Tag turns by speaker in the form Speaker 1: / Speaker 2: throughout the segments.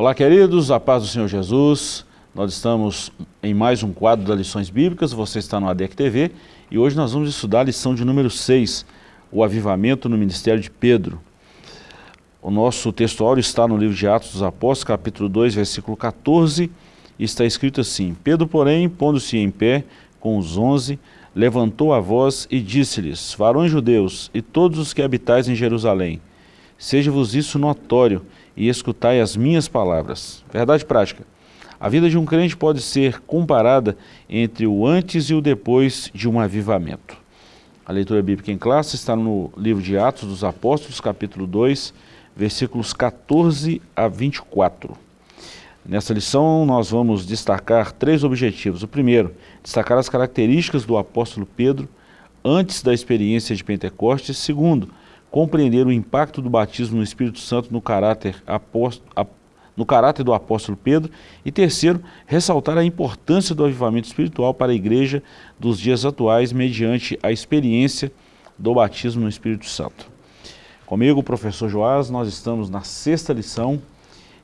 Speaker 1: Olá, queridos, a paz do Senhor Jesus. Nós estamos em mais um quadro das lições bíblicas, você está no ADEC TV e hoje nós vamos estudar a lição de número 6, o avivamento no ministério de Pedro. O nosso textuário está no livro de Atos dos Apóstolos, capítulo 2, versículo 14, e está escrito assim, Pedro, porém, pondo-se em pé com os onze, levantou a voz e disse-lhes, varões judeus e todos os que habitais em Jerusalém, seja-vos isso notório e escutai as minhas palavras. Verdade prática. A vida de um crente pode ser comparada entre o antes e o depois de um avivamento. A leitura bíblica em classe está no livro de Atos dos Apóstolos, capítulo 2, versículos 14 a 24. Nessa lição nós vamos destacar três objetivos. O primeiro, destacar as características do apóstolo Pedro antes da experiência de Pentecostes. Segundo, compreender o impacto do batismo no Espírito Santo no caráter apóstolo, no caráter do apóstolo Pedro e terceiro, ressaltar a importância do avivamento espiritual para a igreja dos dias atuais mediante a experiência do batismo no Espírito Santo. Comigo, o professor Joás, nós estamos na sexta lição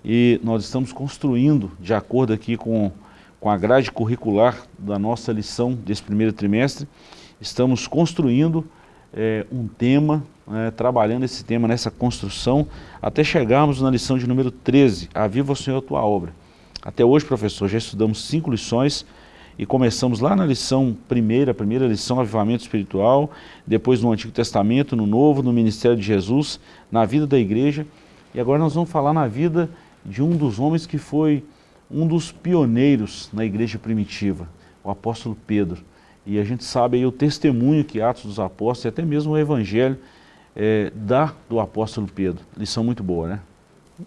Speaker 1: e nós estamos construindo, de acordo aqui com, com a grade curricular da nossa lição desse primeiro trimestre, estamos construindo é, um tema é, trabalhando esse tema nessa construção, até chegarmos na lição de número 13, Aviva o Senhor a tua obra. Até hoje, professor, já estudamos cinco lições e começamos lá na lição primeira, a primeira lição, Avivamento Espiritual, depois no Antigo Testamento, no Novo, no Ministério de Jesus, na vida da igreja, e agora nós vamos falar na vida de um dos homens que foi um dos pioneiros na igreja primitiva, o apóstolo Pedro. E a gente sabe aí o testemunho que Atos dos Apóstolos e até mesmo o Evangelho é, dá do apóstolo Pedro. Lição muito boa, né?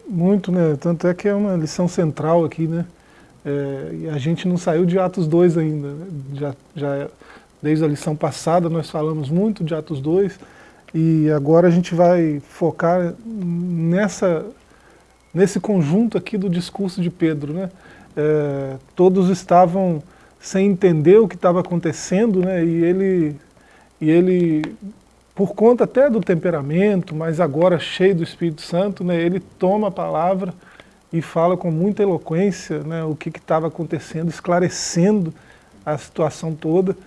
Speaker 2: Muito, né? Tanto é que é uma lição central aqui, né? É, e a gente não saiu de Atos 2 ainda. Né? Já, já, desde a lição passada nós falamos muito de Atos 2 e agora a gente vai focar nessa, nesse conjunto aqui do discurso de Pedro, né? É, todos estavam sem entender o que estava acontecendo, né? E ele, e ele por conta até do temperamento, mas agora cheio do Espírito Santo, né, ele toma a palavra e fala com muita eloquência né, o que estava acontecendo, esclarecendo a situação toda.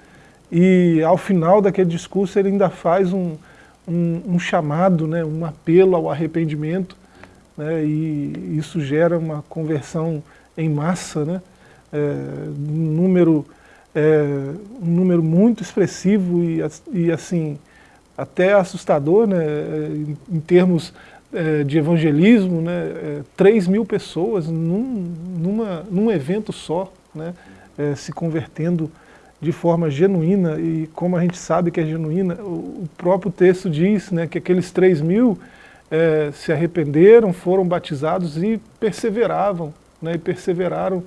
Speaker 2: E ao final daquele discurso ele ainda faz um, um, um chamado, né, um apelo ao arrependimento, né, e isso gera uma conversão em massa, né, é, um, número, é, um número muito expressivo e, e assim, até assustador, né, em, em termos é, de evangelismo, né, é, 3 mil pessoas num, numa, num evento só, né, é, se convertendo de forma genuína, e como a gente sabe que é genuína, o, o próprio texto diz né, que aqueles 3 mil é, se arrependeram, foram batizados e perseveravam, né, e perseveraram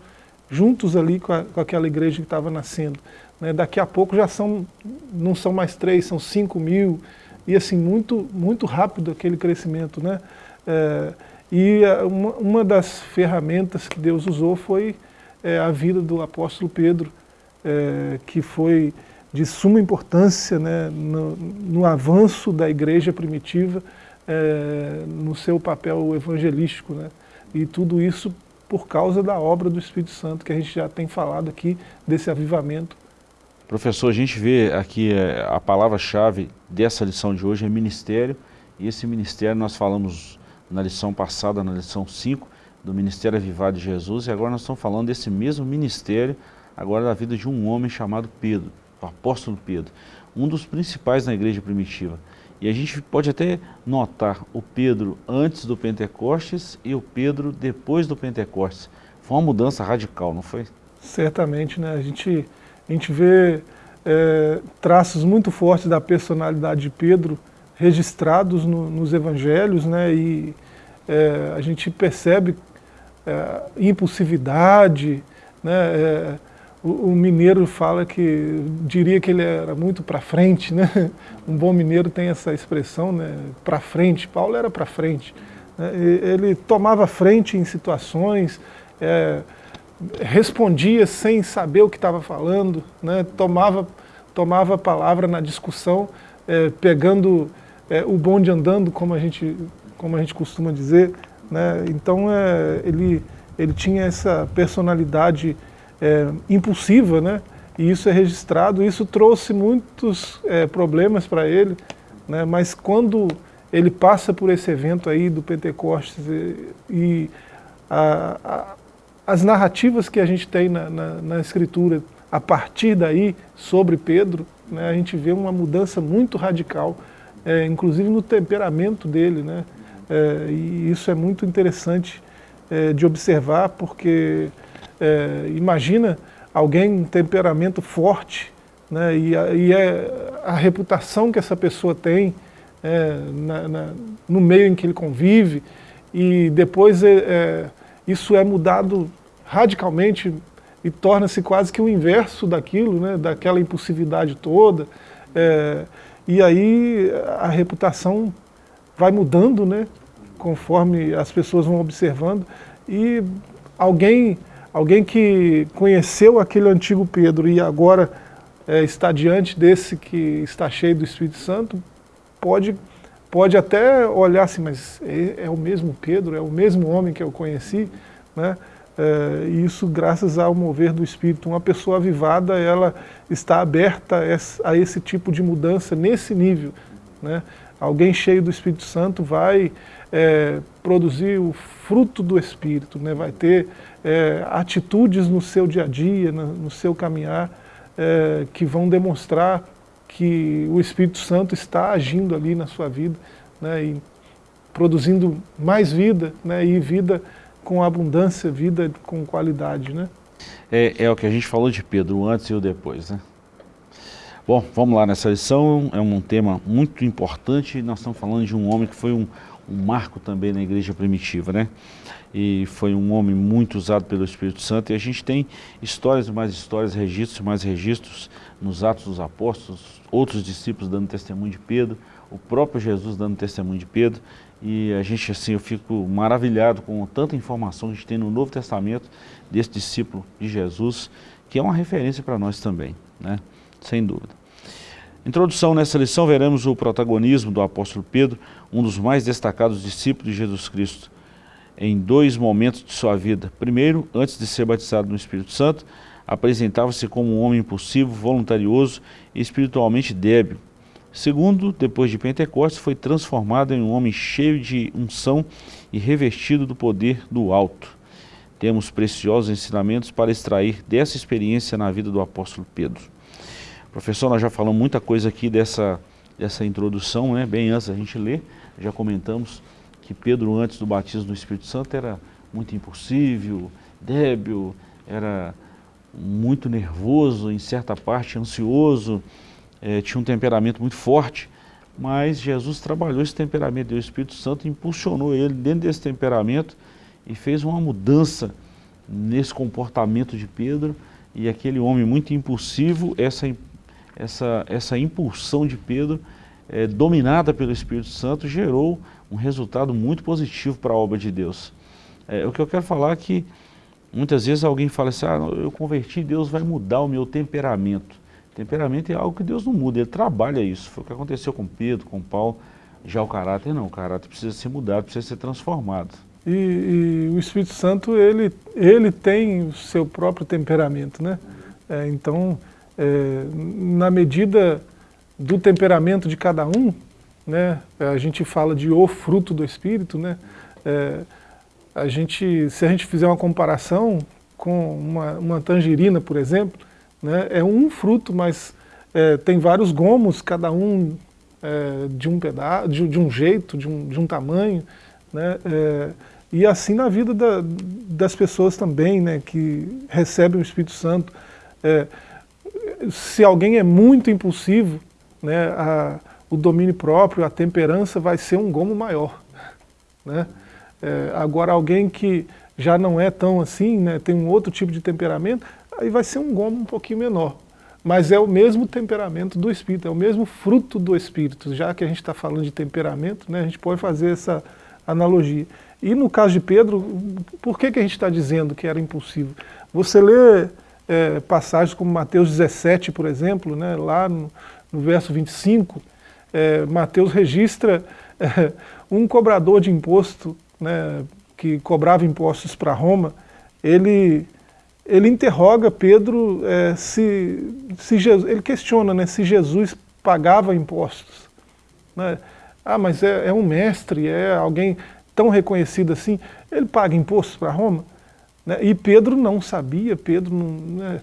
Speaker 2: juntos ali com, a, com aquela igreja que estava nascendo. Né? Daqui a pouco já são, não são mais três, são cinco mil, e assim, muito, muito rápido aquele crescimento. Né? É, e uma, uma, das ferramentas que Deus usou foi é, a vida do apóstolo Pedro, é, que foi de suma importância né, no, no, avanço da igreja primitiva, é, no seu papel evangelístico. Né? E tudo isso por causa da obra do Espírito Santo, que a gente já tem falado aqui, desse avivamento
Speaker 1: Professor, a gente vê aqui é, a palavra-chave dessa lição de hoje é ministério, e esse ministério nós falamos na lição passada, na lição 5, do Ministério Avivado de Jesus, e agora nós estamos falando desse mesmo ministério, agora da vida de um homem chamado Pedro, o apóstolo Pedro, um dos principais na igreja primitiva. E a gente pode até notar o Pedro antes do Pentecostes e o Pedro depois do Pentecostes. Foi uma mudança radical, não foi?
Speaker 2: Certamente, né? A gente a gente vê é, traços muito fortes da personalidade de Pedro registrados no, nos evangelhos, né, e é, a gente percebe é, impulsividade, né, é, o, o, mineiro fala que, diria que ele era muito para frente, né, um bom mineiro tem essa expressão, né, para frente, Paulo era para frente, né, ele tomava frente em situações, é, respondia sem saber o que estava falando, né, tomava, tomava a palavra na discussão, é, pegando é, o bonde andando, como a, gente, como a gente costuma dizer, Né? Então é, ele, ele tinha essa personalidade é, impulsiva, né? e isso é registrado, isso trouxe muitos é, problemas para ele, né? mas quando ele passa por esse evento aí do Pentecostes e, e a, a, as narrativas que a gente tem na, na, na, Escritura, a partir daí, sobre Pedro, né, a gente vê uma mudança muito radical, é, inclusive no temperamento dele, né, é, e isso é muito interessante é, de observar, porque é, imagina alguém com temperamento forte, né, e, a, e é a reputação que essa pessoa tem é, na, na, no meio em que ele convive, e depois é, isso é mudado radicalmente e torna-se quase que o inverso daquilo, né, daquela impulsividade toda, é, e aí a reputação vai mudando, né, conforme as pessoas vão observando, e alguém, alguém que conheceu aquele antigo Pedro e agora é, está diante desse que está cheio do Espírito Santo, pode, pode até olhar assim, mas é, é o mesmo Pedro, é o mesmo homem que eu conheci, né? É, isso graças ao mover do Espírito. Uma pessoa avivada, ela está aberta a esse tipo de mudança nesse nível. Né? Alguém cheio do Espírito Santo vai é, produzir o fruto do Espírito, né? vai ter é, atitudes no seu dia a dia, no, no seu caminhar, é, que vão demonstrar que o Espírito Santo está agindo ali na sua vida, né? e produzindo mais vida, né? e vida com abundância, vida com qualidade, né?
Speaker 1: É, é o que a gente falou de Pedro, antes e o depois, né? Bom, vamos lá nessa lição, é um tema muito importante, nós estamos falando de um homem que foi um, um marco também na igreja primitiva, né? E foi um homem muito usado pelo Espírito Santo e a gente tem histórias mais histórias, registros mais registros nos Atos dos Apóstolos, outros discípulos dando testemunho de Pedro, o próprio Jesus dando testemunho de Pedro e a gente, assim, eu fico maravilhado com tanta informação que a gente tem no Novo Testamento desse discípulo de Jesus, que é uma referência para nós também, né? Sem dúvida. Introdução nessa lição, veremos o protagonismo do apóstolo Pedro, um dos mais destacados discípulos de Jesus Cristo, em dois momentos de sua vida. Primeiro, antes de ser batizado no Espírito Santo, apresentava-se como um homem impulsivo, voluntarioso e espiritualmente débil, Segundo, depois de Pentecostes, foi transformado em um homem cheio de unção e revestido do poder do alto. Temos preciosos ensinamentos para extrair dessa experiência na vida do apóstolo Pedro. Professor, nós já falamos muita coisa aqui dessa, dessa introdução, né? bem antes da gente ler, já comentamos que Pedro, antes do batismo do Espírito Santo, era muito impulsivo, débil, era muito nervoso, em certa parte ansioso, é, tinha um temperamento muito forte, mas Jesus trabalhou esse temperamento, e o Espírito Santo impulsionou ele dentro desse temperamento e fez uma mudança nesse comportamento de Pedro e aquele homem muito impulsivo, essa, essa, essa impulsão de Pedro, é, dominada pelo Espírito Santo, gerou um resultado muito positivo para a obra de Deus. É, o que eu quero falar é que muitas vezes alguém fala assim, ah, eu converti, Deus vai mudar o meu temperamento. Temperamento é algo que Deus não muda, Ele trabalha isso. Foi o que aconteceu com Pedro, com Paulo. Já o caráter não, o caráter precisa ser mudado, precisa ser transformado.
Speaker 2: E, e o Espírito Santo, ele, ele tem o seu próprio temperamento, né? É, então, é, na medida do temperamento de cada um, né, a gente fala de o fruto do Espírito, né? É, a gente, se a gente fizer uma comparação com uma, uma tangerina, por exemplo, né? É um fruto, mas é, tem vários gomos, cada um é, de um pedaço, de, de, um jeito, de um, de um tamanho. Né? É, e assim na vida da, das pessoas também, né, que recebem o Espírito Santo. É, se alguém é muito impulsivo, né, a, o domínio próprio, a temperança vai ser um gomo maior. Né? É, agora alguém que já não é tão assim, né, tem um outro tipo de temperamento, aí vai ser um gomo um pouquinho menor. Mas é o mesmo temperamento do Espírito, é o mesmo fruto do Espírito. Já que a gente está falando de temperamento, né, a gente pode fazer essa analogia. E no caso de Pedro, por que, que a gente está dizendo que era impulsivo? Você lê é, passagens como Mateus 17, por exemplo, né, lá no, no verso 25, é, Mateus registra é, um cobrador de imposto, né, que cobrava impostos para Roma, ele, ele interroga Pedro é, se, se Jesus, ele questiona né, se Jesus pagava impostos. Né? Ah, mas é, é, um mestre, é alguém tão reconhecido assim, ele paga impostos para Roma? Né? E Pedro não sabia, Pedro não, né?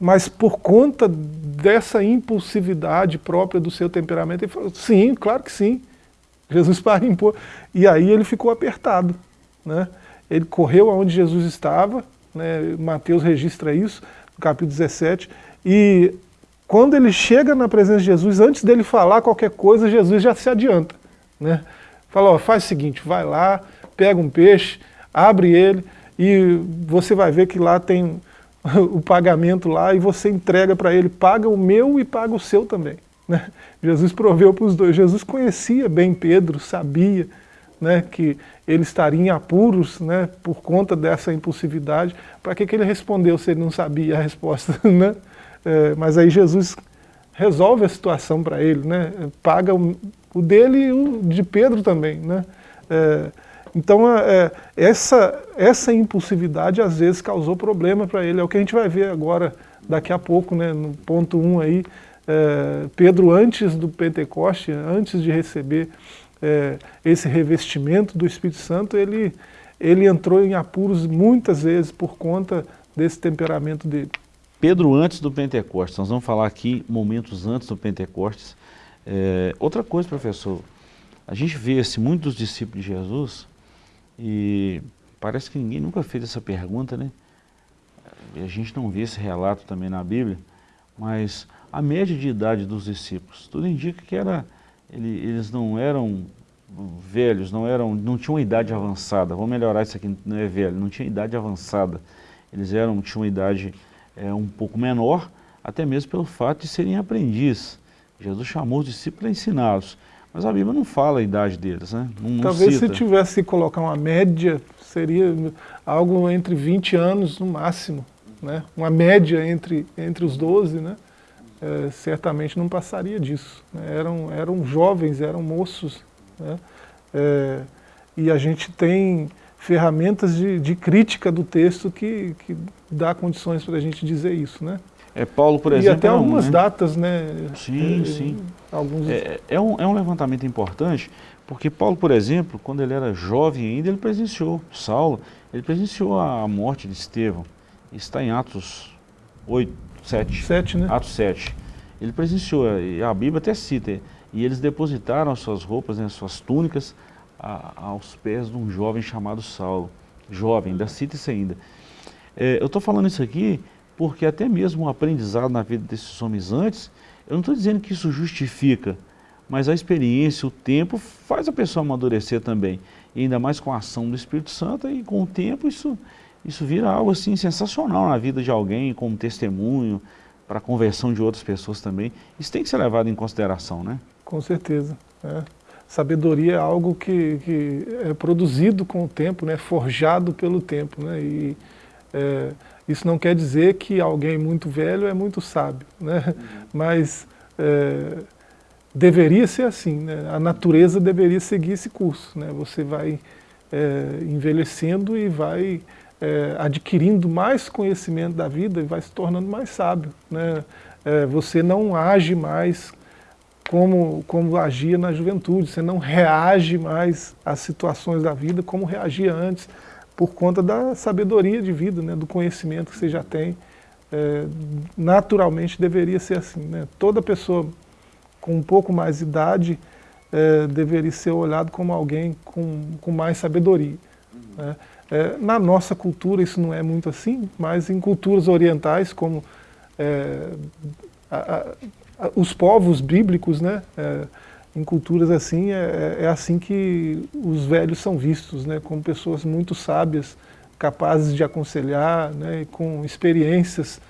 Speaker 2: mas por conta dessa impulsividade própria do seu temperamento, ele falou, sim, claro que sim, Jesus paga imposto. E aí ele ficou apertado. Né? Ele correu aonde Jesus estava, né? Mateus registra isso, no capítulo 17, e quando ele chega na presença de Jesus, antes dele falar qualquer coisa, Jesus já se adianta. Né? Fala, ó, faz o seguinte, vai lá, pega um peixe, abre ele, e você vai ver que lá tem o pagamento lá, e você entrega para ele, paga o meu e paga o seu também. Né? Jesus proveu para os dois, Jesus conhecia bem Pedro, sabia, né, que ele estaria em apuros né, por conta dessa impulsividade, para que, que ele respondeu se ele não sabia a resposta? Né? É, mas aí Jesus resolve a situação para ele, né, paga o, o, dele e o de Pedro também. Né? É, então é, essa, essa impulsividade às vezes causou problema para ele, é o que a gente vai ver agora, daqui a pouco, né, no ponto 1 um aí, é, Pedro antes do Pentecoste, antes de receber é, esse revestimento do Espírito Santo, ele, ele entrou em apuros muitas vezes por conta desse temperamento dele.
Speaker 1: Pedro antes do Pentecostes, nós vamos falar aqui momentos antes do Pentecostes. É, outra coisa, professor, a gente vê assim, muitos discípulos de Jesus e parece que ninguém nunca fez essa pergunta, né? A gente não vê esse relato também na Bíblia, mas a média de idade dos discípulos, tudo indica que era ele, eles não eram velhos, não, eram, não tinham uma idade avançada, vamos melhorar isso aqui, não é velho, não tinha idade avançada, eles eram, tinham uma idade é, um pouco menor, até mesmo pelo fato de serem aprendizes. Jesus chamou os discípulos a ensiná-los, mas a Bíblia não fala a idade deles, né? Não,
Speaker 2: Talvez se tivesse que colocar uma média, seria algo entre 20 anos no máximo, né? uma média entre, entre os 12, né? É, certamente não passaria disso. Né? Eram, eram jovens, eram moços. Né? É, e a gente tem ferramentas de, de, crítica do texto que, que dá condições para a gente dizer isso. Né?
Speaker 1: É, Paulo, por exemplo...
Speaker 2: E até algumas né? datas, né?
Speaker 1: Sim, é, sim. Alguns... É, é, um, é um levantamento importante, porque Paulo, por exemplo, quando ele era jovem ainda, ele presenciou, Saulo, ele presenciou a morte de Estevão. Está em Atos 8, 7.
Speaker 2: 7, né?
Speaker 1: Atos 7. Ele presenciou, e a Bíblia até cita, e eles depositaram as suas roupas, né, suas túnicas, a, aos pés de um jovem chamado Saulo. Jovem, ainda cita isso ainda. É, eu estou falando isso aqui porque até mesmo o aprendizado na vida desses homens antes, eu não estou dizendo que isso justifica, mas a experiência, o tempo, faz a pessoa amadurecer também. E ainda mais com a ação do Espírito Santo, e com o tempo isso isso vira algo assim sensacional na vida de alguém, como testemunho, para a conversão de outras pessoas também. Isso tem que ser levado em consideração, né?
Speaker 2: Com certeza. É. Sabedoria é algo que, que, é produzido com o tempo, né? forjado pelo tempo. Né? E, é, isso não quer dizer que alguém muito velho é muito sábio, né? Uhum. mas é, deveria ser assim, né? a natureza deveria seguir esse curso. Né? Você vai é, envelhecendo e vai é, adquirindo mais conhecimento da vida e vai se tornando mais sábio. Né? É, você não age mais como, como agia na juventude, você não reage mais às situações da vida como reagia antes, por conta da sabedoria de vida, né? do conhecimento que você já tem. É, naturalmente deveria ser assim. Né? Toda pessoa com um pouco mais de idade é, deveria ser olhado como alguém com, com mais sabedoria. Né? É, na nossa cultura isso não é muito assim, mas em culturas orientais, como é, a, a, os povos bíblicos, né, é, em culturas assim, é, é, é, assim que os velhos são vistos, né, como pessoas muito sábias, capazes de aconselhar, né, com experiências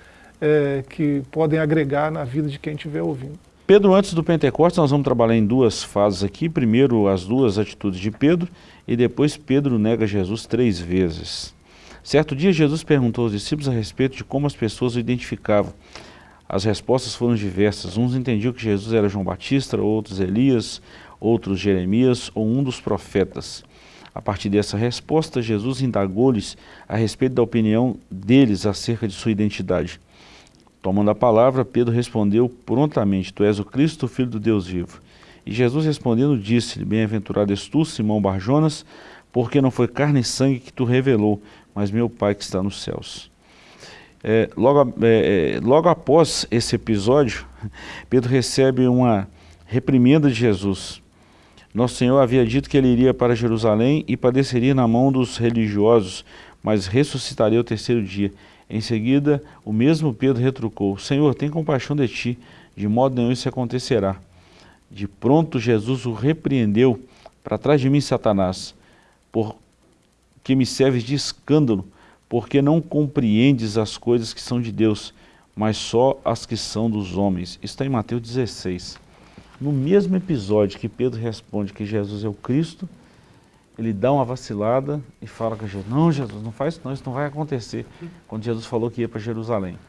Speaker 2: é, que podem agregar na vida de quem estiver ouvindo.
Speaker 1: Pedro, antes do Pentecostes, nós vamos trabalhar em duas fases aqui. Primeiro, as duas atitudes de Pedro, e depois Pedro nega Jesus três vezes. Certo dia, Jesus perguntou aos discípulos a respeito de como as pessoas o identificavam. As respostas foram diversas. Uns entendiam que Jesus era João Batista, outros Elias, outros Jeremias ou um dos profetas. A partir dessa resposta, Jesus indagou-lhes a respeito da opinião deles acerca de sua identidade. Tomando a palavra, Pedro respondeu prontamente, Tu és o Cristo, Filho do Deus vivo. E Jesus respondendo disse-lhe, Bem-aventurado és tu, Simão Barjonas, porque não foi carne e sangue que tu revelou, mas meu Pai que está nos céus. É, logo, é, é logo após esse episódio, Pedro recebe uma reprimenda de Jesus. Nosso Senhor havia dito que ele iria para Jerusalém e padeceria na mão dos religiosos, mas ressuscitaria o terceiro dia. Em seguida, o mesmo Pedro retrucou, Senhor, tem compaixão de ti, de modo nenhum isso acontecerá. De pronto Jesus o repreendeu, para trás de mim, Satanás, porque me serves de escândalo, porque não compreendes as coisas que são de Deus, mas só as que são dos homens. Isso está em Mateus 16. No mesmo episódio que Pedro responde que Jesus é o Cristo, ele dá uma vacilada e fala com Jesus, não Jesus, não faz isso não, isso não vai acontecer, quando Jesus falou que ia para Jerusalém.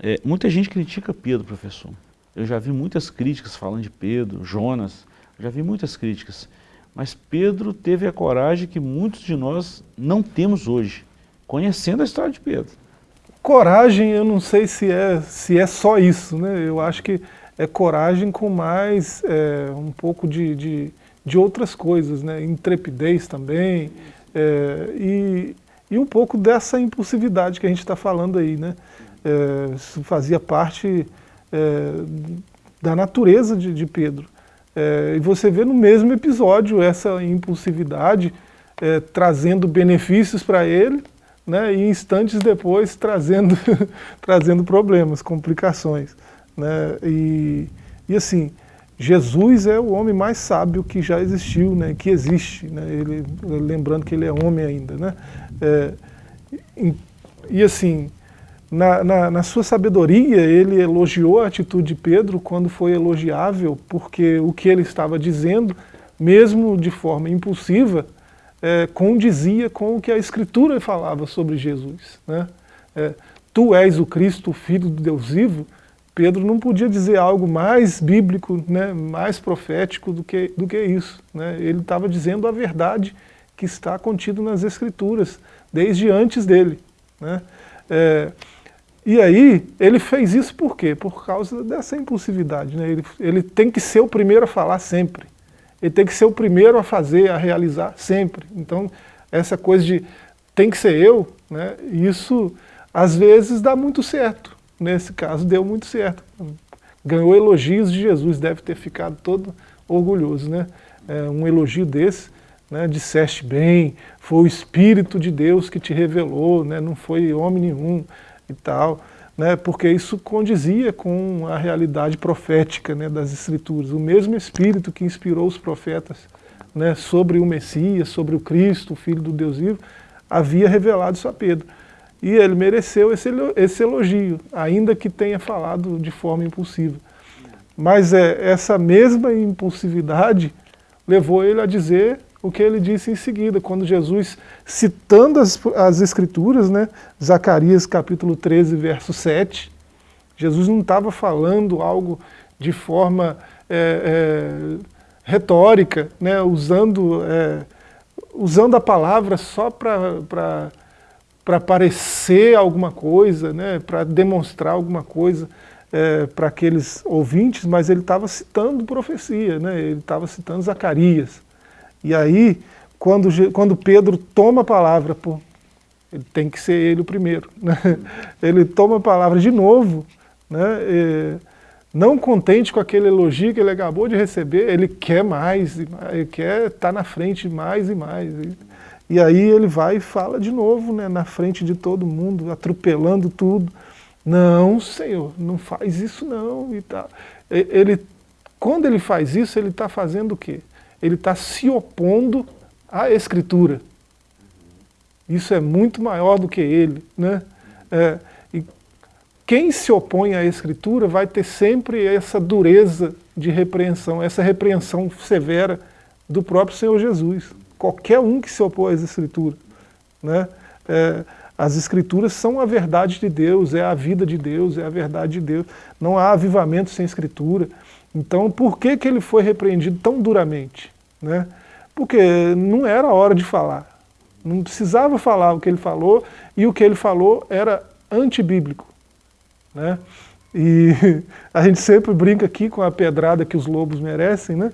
Speaker 1: É, muita gente critica Pedro, professor. Eu já vi muitas críticas falando de Pedro, Jonas, já vi muitas críticas. Mas Pedro teve a coragem que muitos de nós não temos hoje, conhecendo a história de Pedro.
Speaker 2: Coragem, eu não sei se é, se é só isso, né? Eu acho que é coragem com mais é, um pouco de, de, de, outras coisas, né? Intrepidez também, é, e, e um pouco dessa impulsividade que a gente está falando aí, né? É, isso fazia parte é, da natureza de, de Pedro. É, e você vê no mesmo episódio essa impulsividade é, trazendo benefícios para ele, né, e instantes depois trazendo, trazendo problemas, complicações. Né, e, e assim, Jesus é o homem mais sábio que já existiu, né, que existe, né, ele, lembrando que ele é homem ainda. Né, é, e, e assim, na, na, na, sua sabedoria, ele elogiou a atitude de Pedro quando foi elogiável, porque o que ele estava dizendo, mesmo de forma impulsiva, é, condizia com o que a Escritura falava sobre Jesus. Né? É, tu és o Cristo, o Filho do Deus vivo, Pedro não podia dizer algo mais bíblico, né, mais profético do que, do que isso. Né? Ele estava dizendo a verdade que está contida nas Escrituras, desde antes dele. Né? É, e aí, ele fez isso por quê? Por causa dessa impulsividade. Né? Ele, ele tem que ser o primeiro a falar sempre. Ele tem que ser o primeiro a fazer, a realizar sempre. Então, essa coisa de tem que ser eu, né? isso às vezes dá muito certo. Nesse caso, deu muito certo. Ganhou elogios de Jesus, deve ter ficado todo orgulhoso. Né? É, um elogio desse, né, disseste bem, foi o Espírito de Deus que te revelou, né, não foi homem nenhum e tal, né, porque isso condizia com a realidade profética né, das Escrituras. O mesmo Espírito que inspirou os profetas né, sobre o Messias, sobre o Cristo, o Filho do Deus vivo, havia revelado isso a Pedro. E ele mereceu esse, esse elogio, ainda que tenha falado de forma impulsiva. Mas é, essa mesma impulsividade levou ele a dizer o que ele disse em seguida, quando Jesus, citando as, as Escrituras, né, Zacarias capítulo 13, verso 7, Jesus não estava falando algo de forma é, é, retórica, né, usando, é, usando a palavra só para parecer alguma coisa, né, para demonstrar alguma coisa é, para aqueles ouvintes, mas ele estava citando profecia, né, ele estava citando Zacarias. E aí, quando, quando Pedro toma a palavra, pô, ele tem que ser ele o primeiro. Né? Ele toma a palavra de novo, né? E, não contente com aquele elogio que ele acabou de receber, ele quer mais, ele quer estar tá na frente mais e mais. E aí ele vai e fala de novo, né, na frente de todo mundo, atropelando tudo. Não, Senhor, não faz isso não. E tá. ele, quando ele faz isso, ele está fazendo o quê? ele está se opondo à Escritura. Isso é muito maior do que ele. Né? É, e quem se opõe à Escritura vai ter sempre essa dureza de repreensão, essa repreensão severa do próprio Senhor Jesus. Qualquer um que se opõe às Escrituras. Né? É, as Escrituras são a verdade de Deus, é a vida de Deus, é a verdade de Deus. Não há avivamento sem Escritura. Então, por que, que ele foi repreendido tão duramente? Né? Porque não era hora de falar. Não precisava falar o que ele falou, e o que ele falou era antibíblico. Né? E a gente sempre brinca aqui com a pedrada que os lobos merecem, né?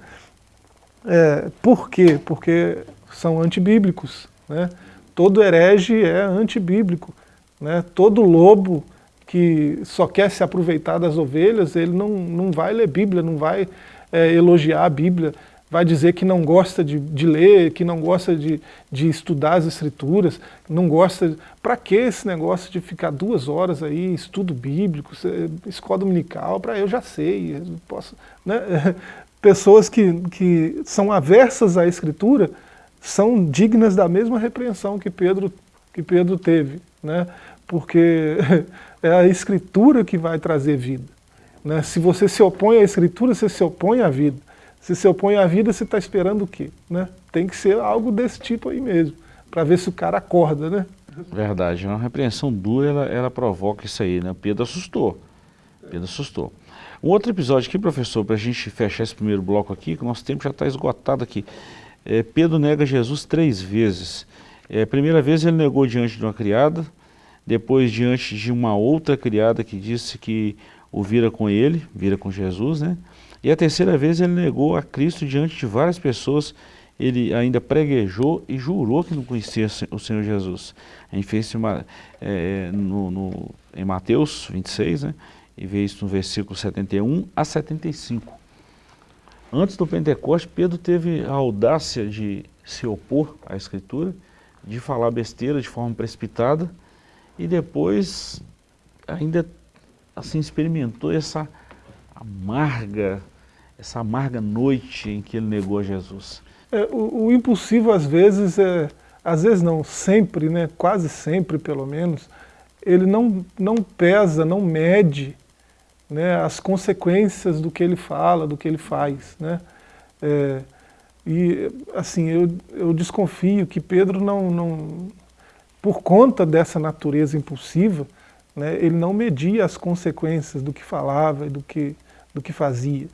Speaker 2: É, por quê? Porque são antibíblicos. Né? Todo herege é antibíblico. Né? Todo lobo que só quer se aproveitar das ovelhas, ele não, não vai ler Bíblia, não vai é, elogiar a Bíblia, vai dizer que não gosta de, de ler, que não gosta de, de estudar as escrituras, não gosta... Para que esse negócio de ficar duas horas aí, estudo bíblico, escola dominical, para eu já sei, eu posso... Né? Pessoas que, que são aversas à escritura são dignas da mesma repreensão que Pedro, que Pedro teve, né? porque é a escritura que vai trazer vida. Né? Se você se opõe à escritura, você se opõe à vida. Se se opõe à vida, você está esperando o quê? Né? Tem que ser algo desse tipo aí mesmo, para ver se o cara acorda, né?
Speaker 1: Verdade, uma repreensão dura, ela, ela provoca isso aí, né? Pedro assustou, Pedro assustou. Um outro episódio aqui, professor, para a gente fechar esse primeiro bloco aqui, que o nosso tempo já está esgotado aqui. É, Pedro nega Jesus três vezes. É, primeira vez ele negou diante de uma criada, depois diante de uma outra criada que disse que o vira com ele, vira com Jesus, né? E a terceira vez ele negou a Cristo diante de várias pessoas, ele ainda preguejou e jurou que não conhecia o Senhor Jesus. A gente fez isso é, no, no, em Mateus 26, né? e vê isso no versículo 71 a 75. Antes do Pentecoste, Pedro teve a audácia de se opor à Escritura, de falar besteira de forma precipitada, e depois ainda assim experimentou essa amarga essa amarga noite em que ele negou a Jesus.
Speaker 2: É, o, o, impulsivo às vezes, é, às vezes não, sempre, né, quase sempre pelo menos, ele não, não pesa, não mede né, as consequências do que ele fala, do que ele faz. Né? É, e assim, eu, eu desconfio que Pedro não, não, por conta dessa natureza impulsiva, né, ele não media as consequências do que falava e do que, do que fazia.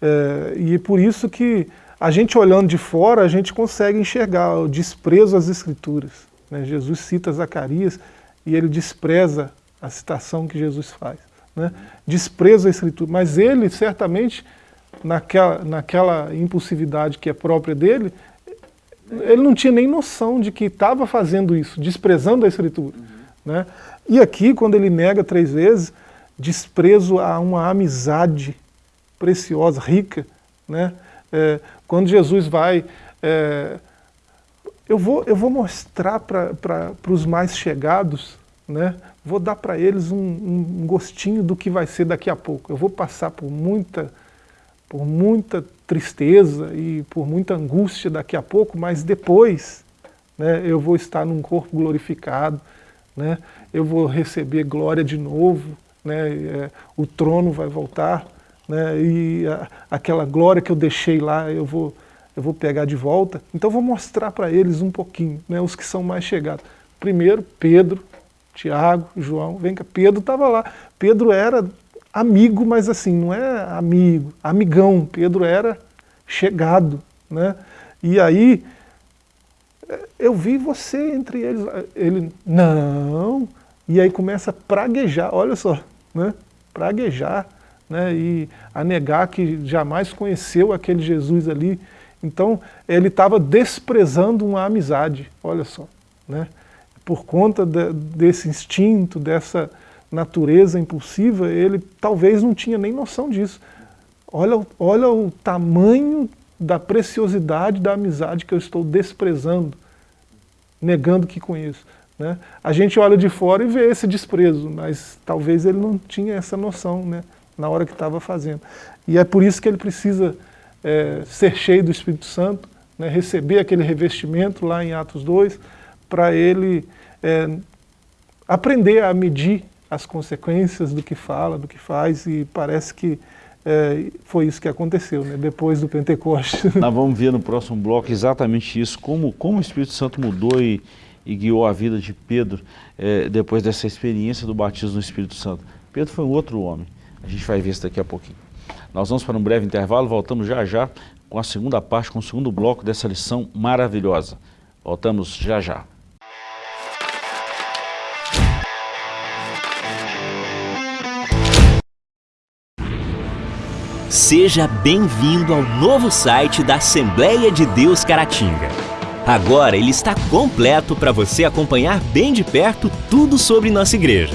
Speaker 2: É, e é por isso que a gente olhando de fora, a gente consegue enxergar o desprezo às escrituras. Né? Jesus cita Zacarias e ele despreza a citação que Jesus faz. Né? Desprezo a escritura, mas ele certamente, naquela, naquela impulsividade que é própria dele, ele não tinha nem noção de que estava fazendo isso, desprezando a escritura. Uhum. Né? E aqui, quando ele nega três vezes, desprezo a uma amizade preciosa, rica. Né? É, quando Jesus vai... É, eu, vou, eu vou mostrar para os mais chegados, né? Vou dar para eles um, um, gostinho do que vai ser daqui a pouco. Eu vou passar por muita, por muita tristeza e por muita angústia daqui a pouco, mas depois né, eu vou estar num corpo glorificado, né, eu vou receber glória de novo, né, é, o trono vai voltar, né, e a, aquela glória que eu deixei lá, eu vou, eu vou pegar de volta. Então vou mostrar para eles um pouquinho, né, os que são mais chegados. Primeiro, Pedro, Tiago, João, vem cá, Pedro estava lá. Pedro era amigo, mas assim, não é amigo, amigão. Pedro era chegado, né? E aí, eu vi você entre eles. Ele, não. E aí começa a praguejar, olha só, né? Praguejar né, e a negar que jamais conheceu aquele Jesus ali. Então, ele estava desprezando uma amizade, olha só. Né? Por conta de, desse instinto, dessa natureza impulsiva, ele talvez não tinha nem noção disso. Olha, olha o tamanho da preciosidade da amizade que eu estou desprezando, negando que conheço. Né? A gente olha de fora e vê esse desprezo, mas talvez ele não tinha essa noção. Né? na hora que estava fazendo. E é por isso que ele precisa é, ser cheio do Espírito Santo, né, receber aquele revestimento lá em Atos 2, para ele é, aprender a medir as consequências do que fala, do que faz, e parece que é, foi isso que aconteceu, né, depois do Pentecostes.
Speaker 1: Nós vamos ver no próximo bloco exatamente isso, como, como o Espírito Santo mudou e, e guiou a vida de Pedro é, depois dessa experiência do batismo no Espírito Santo. Pedro foi um outro homem. A gente vai ver isso daqui a pouquinho. Nós vamos para um breve intervalo, voltamos já já com a segunda parte, com o segundo bloco dessa lição maravilhosa. Voltamos já já.
Speaker 3: Seja bem-vindo ao novo site da Assembleia de Deus Caratinga. Agora ele está completo para você acompanhar bem de perto tudo sobre nossa igreja.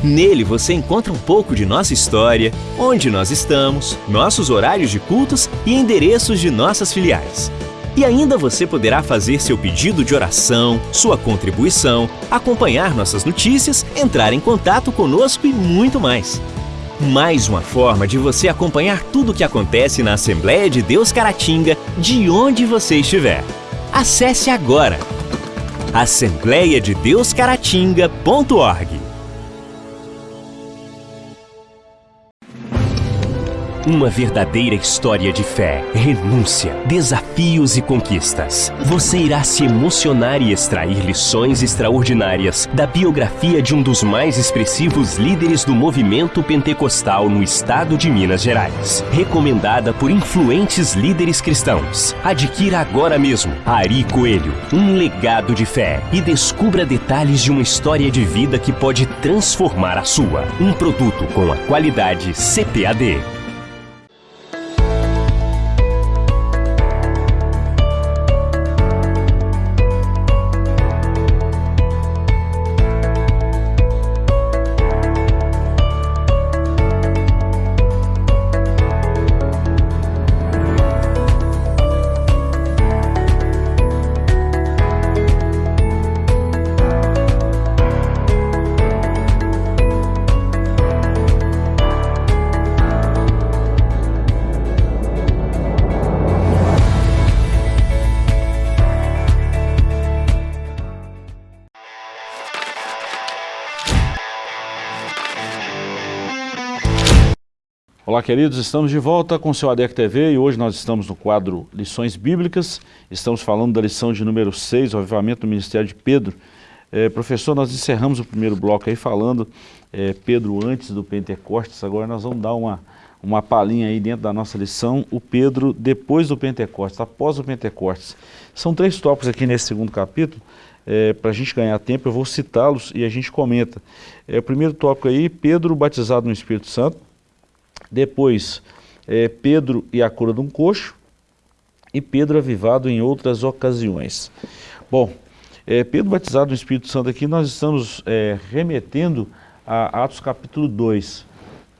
Speaker 3: Nele você encontra um pouco de nossa história, onde nós estamos, nossos horários de cultos e endereços de nossas filiais. E ainda você poderá fazer seu pedido de oração, sua contribuição, acompanhar nossas notícias, entrar em contato conosco e muito mais. Mais uma forma de você acompanhar tudo o que acontece na Assembleia de Deus Caratinga, de onde você estiver. Acesse agora assembleiadedeuscaratinga.org Uma verdadeira história de fé, renúncia, desafios e conquistas. Você irá se emocionar e extrair lições extraordinárias da biografia de um dos mais expressivos líderes do movimento pentecostal no estado de Minas Gerais. Recomendada por influentes líderes cristãos. Adquira agora mesmo Ari Coelho, um legado de fé e descubra detalhes de uma história de vida que pode transformar a sua. Um produto com a qualidade CPAD.
Speaker 1: Olá queridos, estamos de volta com o seu ADEC TV e hoje nós estamos no quadro Lições Bíblicas, estamos falando da lição de número 6, o avivamento do ministério de Pedro. É, professor, nós encerramos o primeiro bloco aí falando é, Pedro antes do Pentecostes, agora nós vamos dar uma, uma palhinha aí dentro da nossa lição, o Pedro depois do Pentecostes, após o Pentecostes. São três tópicos aqui nesse segundo capítulo, é, para a gente ganhar tempo eu vou citá-los e a gente comenta. É, o primeiro tópico aí, Pedro batizado no Espírito Santo, depois, é, Pedro e a cura de um coxo, e Pedro avivado em outras ocasiões. Bom, é, Pedro batizado no Espírito Santo aqui, nós estamos é, remetendo a Atos capítulo 2.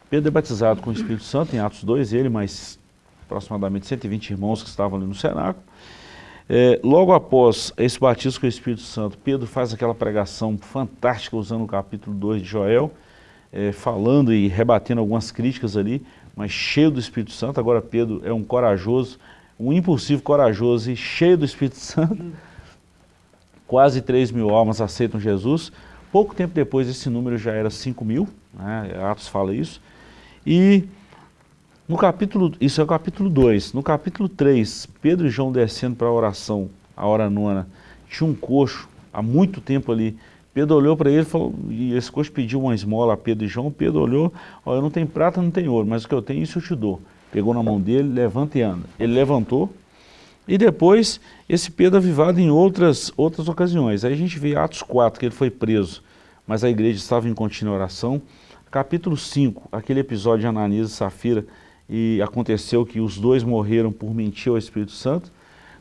Speaker 1: Pedro é batizado com o Espírito Santo em Atos 2, ele mais aproximadamente 120 irmãos que estavam ali no cenáculo. É, logo após esse batismo com o Espírito Santo, Pedro faz aquela pregação fantástica usando o capítulo 2 de Joel, é, falando e rebatendo algumas críticas ali, mas cheio do Espírito Santo. Agora Pedro é um corajoso, um impulsivo corajoso e cheio do Espírito Santo. Quase 3 mil almas aceitam Jesus. Pouco tempo depois esse número já era 5 mil, né? Atos fala isso. E no capítulo, isso é o capítulo 2, no capítulo 3, Pedro e João descendo para a oração, a hora nona, tinha um coxo há muito tempo ali, Pedro olhou para ele falou, e esse coxo pediu uma esmola a Pedro e João, Pedro olhou, ó, eu não tenho prata, não tenho ouro, mas o que eu tenho, isso eu te dou. Pegou na mão dele, levanta e anda. Ele levantou, e depois esse Pedro avivado em outras, outras ocasiões. Aí a gente vê Atos 4, que ele foi preso, mas a igreja estava em contínua oração. Capítulo 5, aquele episódio de Ananias e Safira, e aconteceu que os dois morreram por mentir ao Espírito Santo.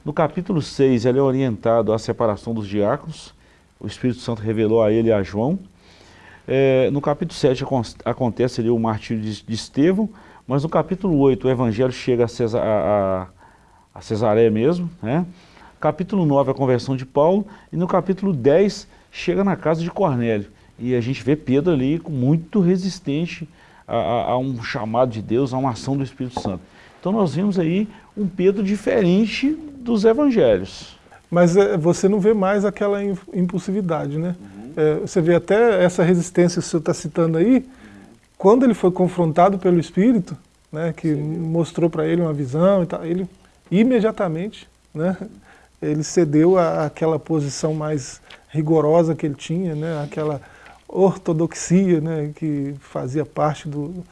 Speaker 1: No capítulo 6, ele é orientado à separação dos diáconos, o Espírito Santo revelou a ele a João. É, no capítulo 7 acontece ali o martírio de, de Estevão, mas no capítulo 8 o evangelho chega a, Cesar, a, a Cesaré mesmo, né? capítulo 9 a conversão de Paulo, e no capítulo 10 chega na casa de Cornélio. E a gente vê Pedro ali muito resistente a, a, a, um chamado de Deus, a uma ação do Espírito Santo. Então nós vimos aí um Pedro diferente dos evangelhos.
Speaker 2: Mas é, você não vê mais aquela impulsividade, né? Uhum. É, você vê até essa resistência que você está citando aí, quando ele foi confrontado pelo Espírito, né, que Sim. mostrou para ele uma visão e tal, ele imediatamente, né, ele cedeu àquela posição mais rigorosa que ele tinha, né, aquela ortodoxia né, que fazia parte do,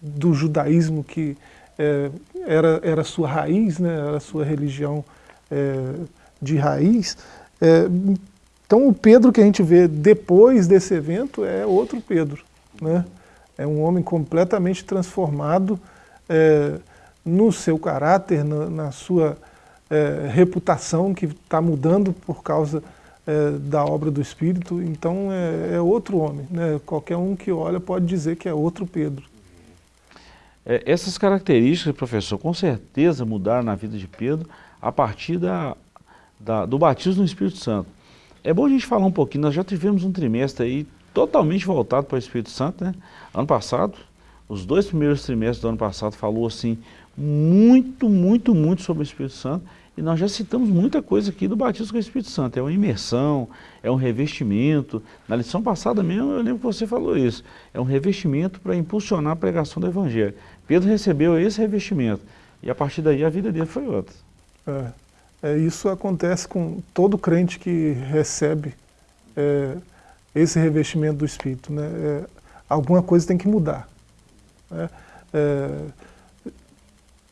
Speaker 2: do judaísmo que é, era, era a sua raiz, né, era a sua religião é, de raiz. É, então o Pedro que a gente vê depois desse evento é outro Pedro. Né? É um homem completamente transformado é, no seu caráter, na, na sua é, reputação que está mudando por causa é, da obra do Espírito. Então é, é, outro homem. Né? Qualquer um que olha pode dizer que é outro Pedro.
Speaker 1: É, essas características, professor, com certeza mudaram na vida de Pedro a partir da, da, do batismo no Espírito Santo. É bom a gente falar um pouquinho, nós já tivemos um trimestre aí totalmente voltado para o Espírito Santo, né? Ano passado, os dois primeiros trimestres do ano passado falou assim, muito, muito, muito sobre o Espírito Santo, e nós já citamos muita coisa aqui do batismo com o Espírito Santo. É uma imersão, é um revestimento. Na lição passada mesmo, eu lembro que você falou isso. É um revestimento para impulsionar a pregação do Evangelho. Pedro recebeu esse revestimento. E a partir daí a vida dele foi outra.
Speaker 2: É, é isso acontece com todo crente que recebe é, esse revestimento do Espírito. Né? É, alguma coisa tem que mudar. Né? É,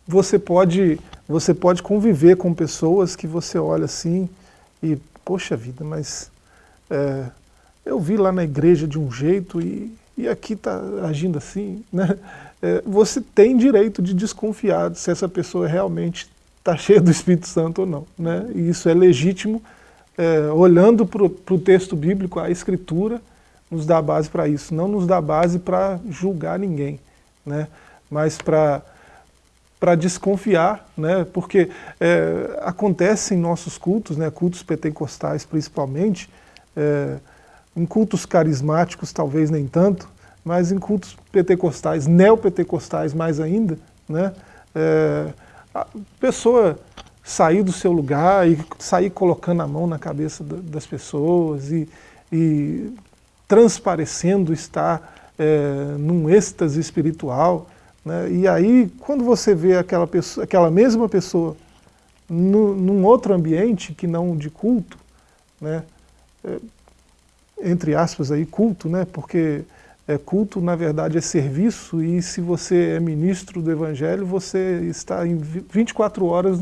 Speaker 2: você pode, você pode conviver com pessoas que você olha assim e, poxa vida, mas é, eu vi lá na igreja de um jeito e, e aqui está agindo assim, né? É, você tem direito de desconfiar se essa pessoa realmente está cheia do Espírito Santo ou não. Né? E isso é legítimo, é, olhando para o texto bíblico, a Escritura nos dá base para isso, não nos dá base para julgar ninguém, né? mas para para desconfiar, né, porque é, acontece em nossos cultos, né, cultos pentecostais principalmente, é, em cultos carismáticos talvez nem tanto, mas em cultos pentecostais, neopentecostais mais ainda, né, é, a pessoa sair do seu lugar e sair colocando a mão na cabeça das pessoas e, e transparecendo estar é, num êxtase espiritual, né? E aí, quando você vê aquela, pessoa, aquela mesma pessoa no, num outro ambiente que não de culto, né? É, entre aspas aí, culto, né? porque é, culto na verdade é serviço e se você é ministro do Evangelho, você está em 24 horas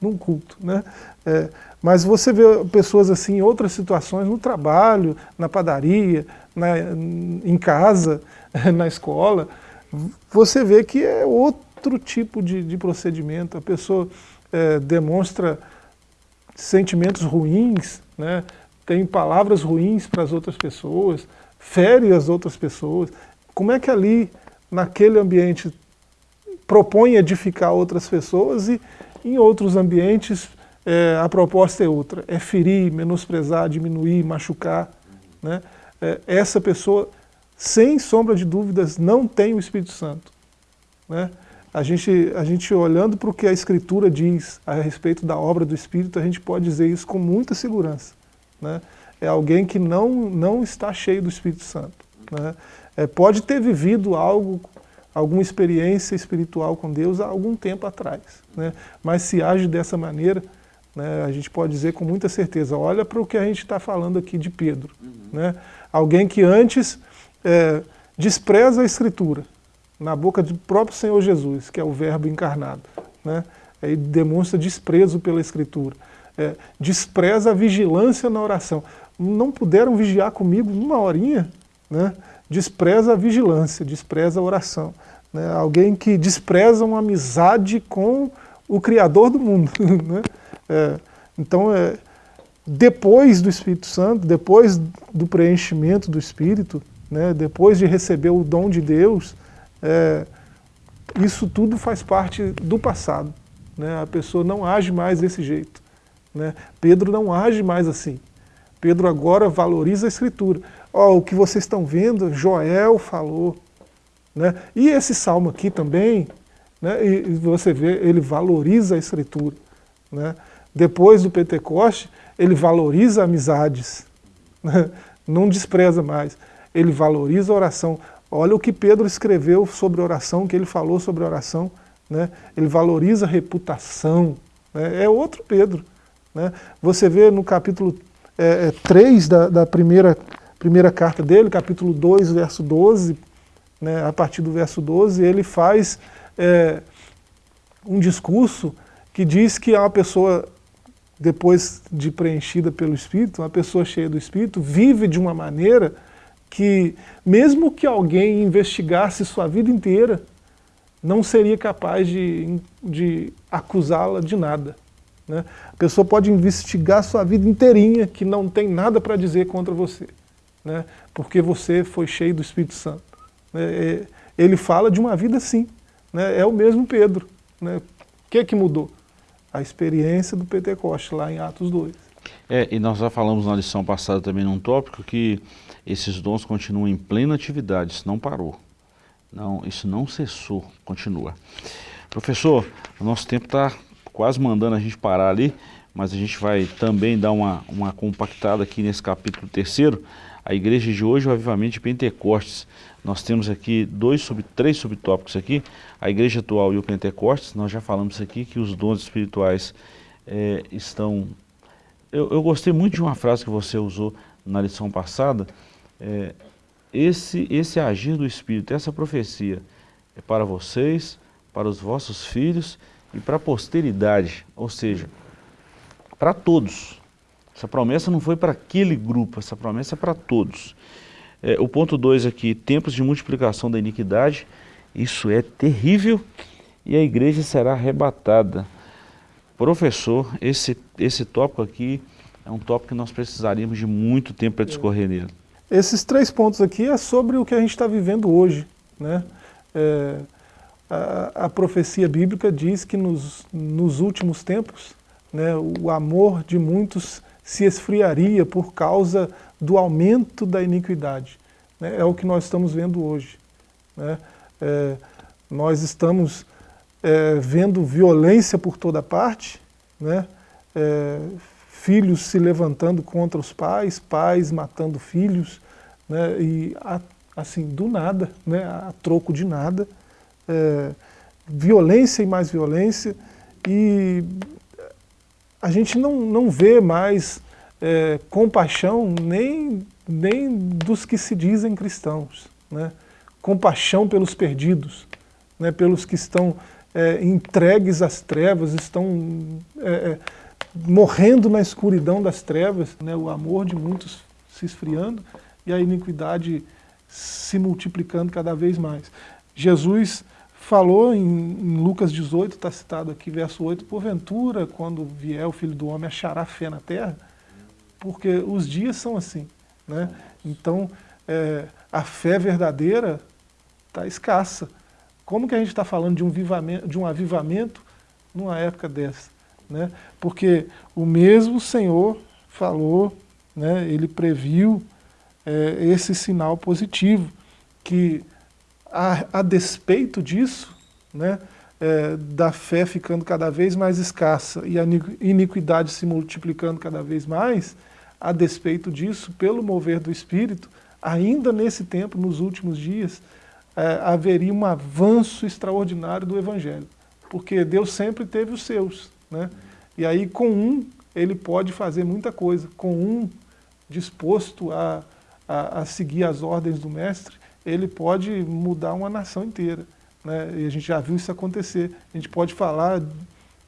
Speaker 2: num culto. Né? É, mas você vê pessoas assim em outras situações, no trabalho, na padaria, na, em casa, na escola, você vê que é outro tipo de, de procedimento, a pessoa é, demonstra sentimentos ruins, né? tem palavras ruins para as outras pessoas, fere as outras pessoas. Como é que ali, naquele ambiente, propõe edificar outras pessoas e em outros ambientes é, a proposta é outra, é ferir, menosprezar, diminuir, machucar. Né? É, essa pessoa sem sombra de dúvidas, não tem o Espírito Santo. Né? A, gente, a gente olhando para o que a Escritura diz a respeito da obra do Espírito, a gente pode dizer isso com muita segurança. Né? É alguém que não, não está cheio do Espírito Santo. Né? É, pode ter vivido algo, alguma experiência espiritual com Deus há algum tempo atrás. Né? Mas se age dessa maneira, né, a gente pode dizer com muita certeza, olha para o que a gente está falando aqui de Pedro. Uhum. Né? Alguém que antes é, despreza a Escritura na boca do próprio Senhor Jesus, que é o verbo encarnado. Né? Ele demonstra desprezo pela Escritura. É, despreza a vigilância na oração. Não puderam vigiar comigo uma horinha? Né? Despreza a vigilância, despreza a oração. Né? Alguém que despreza uma amizade com o Criador do mundo. Né? É, então, é, depois do Espírito Santo, depois do preenchimento do Espírito, né, depois de receber o dom de Deus, é, isso tudo faz parte do passado. Né? A pessoa não age mais desse jeito. Né? Pedro não age mais assim. Pedro agora valoriza a Escritura. Ó, o que vocês estão vendo, Joel falou. Né? E esse salmo aqui também, né? e você vê, ele valoriza a Escritura. Né? Depois do Pentecoste, ele valoriza amizades. Né? Não despreza mais ele valoriza a oração. Olha o que Pedro escreveu sobre oração, que ele falou sobre oração. Né? Ele valoriza a reputação. Né? É outro Pedro. Né? Você vê no capítulo é, é, 3 da, da, primeira, primeira carta dele, capítulo 2, verso 12, né? a partir do verso 12, ele faz é, um discurso que diz que uma pessoa, depois de preenchida pelo Espírito, uma pessoa cheia do Espírito, vive de uma maneira que, mesmo que alguém investigasse sua vida inteira, não seria capaz de, de acusá-la de nada. Né? A pessoa pode investigar sua vida inteirinha, que não tem nada para dizer contra você, né? porque você foi cheio do Espírito Santo. Né? É, ele fala de uma vida assim, né? é o mesmo Pedro. Né? O que, é que mudou? A experiência do Pentecoste, lá em Atos 2.
Speaker 1: É, e nós já falamos na lição passada também num tópico que esses dons continuam em plena atividade, isso não parou. Não, isso não cessou, continua. Professor, o nosso tempo está quase mandando a gente parar ali, mas a gente vai também dar uma, uma compactada aqui nesse capítulo terceiro, a igreja de hoje, o avivamento de Pentecostes. Nós temos aqui dois sub, três subtópicos aqui, a igreja atual e o Pentecostes. Nós já falamos aqui que os dons espirituais é, estão... Eu, eu, gostei muito de uma frase que você usou na lição passada, é, esse, esse agir do Espírito, essa profecia é para vocês, para os vossos filhos e para a posteridade, ou seja, para todos. Essa promessa não foi para aquele grupo, essa promessa é para todos. É, o ponto 2 aqui, tempos de multiplicação da iniquidade, isso é terrível e a igreja será arrebatada. Professor, esse, esse tópico aqui é um tópico que nós precisaríamos de muito tempo para discorrer nele.
Speaker 2: Esses três pontos aqui é sobre o que a gente está vivendo hoje. Né? É, a, a, profecia bíblica diz que nos, nos últimos tempos né, o amor de muitos se esfriaria por causa do aumento da iniquidade. Né? É o que nós estamos vendo hoje. Né? É, nós estamos é, vendo violência por toda parte, né? É, filhos se levantando contra os pais, pais matando filhos, né, e assim, do nada, né, a troco de nada, é, violência e mais violência, e a gente não, não vê mais é, compaixão nem, nem dos que se dizem cristãos, né, compaixão pelos perdidos, né, pelos que estão é, entregues às trevas, estão morrendo na escuridão das trevas, né, o amor de muitos se esfriando e a iniquidade se multiplicando cada vez mais. Jesus falou em, em Lucas 18, está citado aqui, verso 8, porventura, quando vier o Filho do Homem, achará fé na terra? Porque os dias são assim. Né? Então, é, a fé verdadeira está escassa. Como que a gente está falando de um, vivamento, de um avivamento numa época dessa? Né? Porque o mesmo Senhor falou, né, ele previu é, esse sinal positivo, que a, a despeito disso, né, é, da fé ficando cada vez mais escassa e a iniquidade se multiplicando cada vez mais, a despeito disso, pelo mover do Espírito, ainda nesse tempo, nos últimos dias, é, haveria um avanço extraordinário do Evangelho. Porque Deus sempre teve os seus, né? E aí com um ele pode fazer muita coisa, com um disposto a, a, a seguir as ordens do mestre, ele pode mudar uma nação inteira. Né? E a gente já viu isso acontecer. A gente pode falar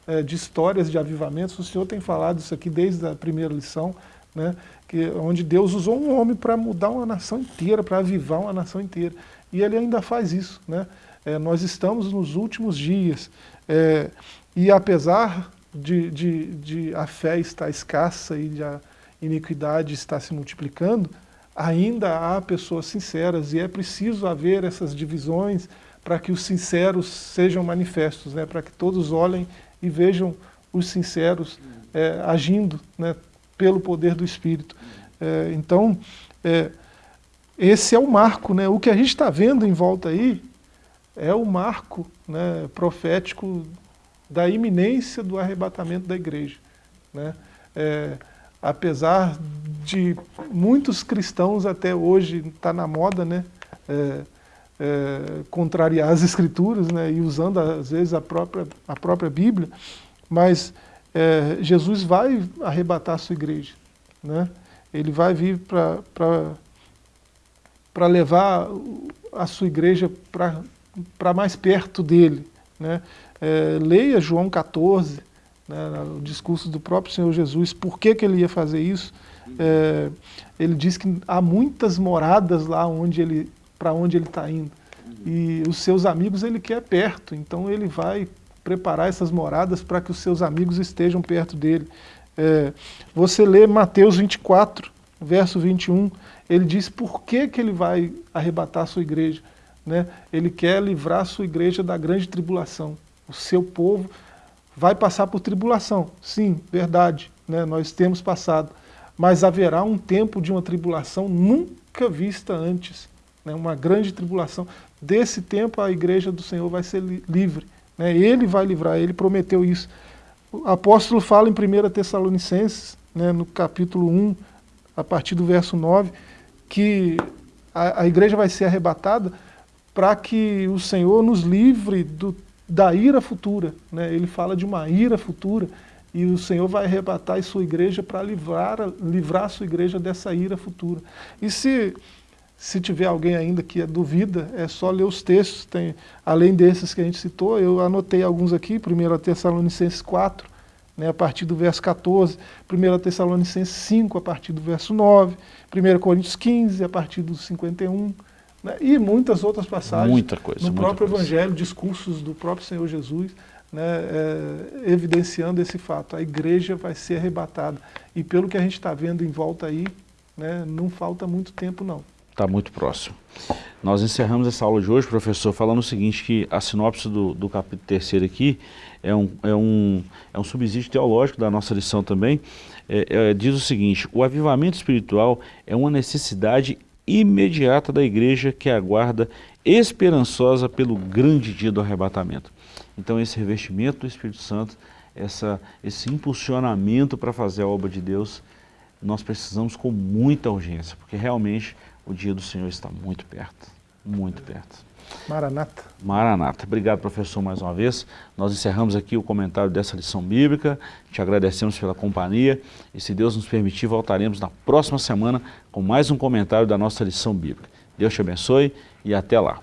Speaker 2: é, de histórias de avivamentos, o senhor tem falado isso aqui desde a primeira lição, né? que, onde Deus usou um homem para mudar uma nação inteira, para avivar uma nação inteira. E ele ainda faz isso. Né? É, nós estamos nos últimos dias. É, e apesar de, de, de a fé estar escassa e a iniquidade estar se multiplicando, ainda há pessoas sinceras e é preciso haver essas divisões para que os sinceros sejam manifestos, né? para que todos olhem e vejam os sinceros é, agindo né? pelo poder do Espírito. É, então, é, esse é o marco, né? o que a gente está vendo em volta aí é o marco né, profético da iminência do arrebatamento da igreja. Né? É, apesar de muitos cristãos até hoje estar tá na moda, né? É, é, contrariar as escrituras né? e usando às vezes a própria, a própria Bíblia, mas é, Jesus vai arrebatar a sua igreja. Né? Ele vai vir para levar a sua igreja para mais perto dele. Né? É, leia João 14, né, o discurso do próprio Senhor Jesus, por que, que ele ia fazer isso? É, ele diz que há muitas moradas lá onde ele, para onde ele está indo. E os seus amigos ele quer perto, então ele vai preparar essas moradas para que os seus amigos estejam perto dele. É, você lê Mateus 24, verso 21, ele diz por que, que ele vai arrebatar a sua igreja. Né? Ele quer livrar a sua igreja da grande tribulação. O seu povo vai passar por tribulação, sim, verdade, né? nós temos passado. Mas haverá um tempo de uma tribulação nunca vista antes, né? uma grande tribulação. Desse tempo a igreja do Senhor vai ser li livre. Né? Ele vai livrar, ele prometeu isso. O apóstolo fala em 1 Tessalonicenses, né, no capítulo 1, a partir do verso 9, que a, a igreja vai ser arrebatada para que o Senhor nos livre do, da ira futura. Né? Ele fala de uma ira futura e o Senhor vai arrebatar sua igreja para livrar, livrar a sua igreja dessa ira futura. E se, se tiver alguém ainda que duvida, é só ler os textos, tem, além desses que a gente citou, eu anotei alguns aqui, 1 Tessalonicenses 4, né, a partir do verso 14, 1 Tessalonicenses 5, a partir do verso 9, 1 Coríntios 15, a partir do 51, né, e muitas outras passagens
Speaker 1: muita coisa,
Speaker 2: no próprio
Speaker 1: coisa.
Speaker 2: Evangelho, discursos do próprio Senhor Jesus, né, é, evidenciando esse fato. A igreja vai ser arrebatada. E pelo que a gente está vendo em volta aí, né, não falta muito tempo não.
Speaker 1: Está muito próximo. Nós encerramos essa aula de hoje, professor, falando o seguinte, que a sinopse do, do capítulo terceiro aqui é um, é, um, é um subsídio teológico da nossa lição também, é, é, diz o seguinte, o avivamento espiritual é uma necessidade imediata da igreja que aguarda esperançosa pelo grande dia do arrebatamento. Então esse revestimento do Espírito Santo, essa, esse impulsionamento para fazer a obra de Deus, nós precisamos com muita urgência, porque realmente o dia do Senhor está muito perto, muito perto.
Speaker 2: Maranata.
Speaker 1: Maranata. Obrigado, professor, mais uma vez. Nós encerramos aqui o comentário dessa lição bíblica. Te agradecemos pela companhia e, se Deus nos permitir, voltaremos na próxima semana com mais um comentário da nossa lição bíblica. Deus te abençoe e até lá.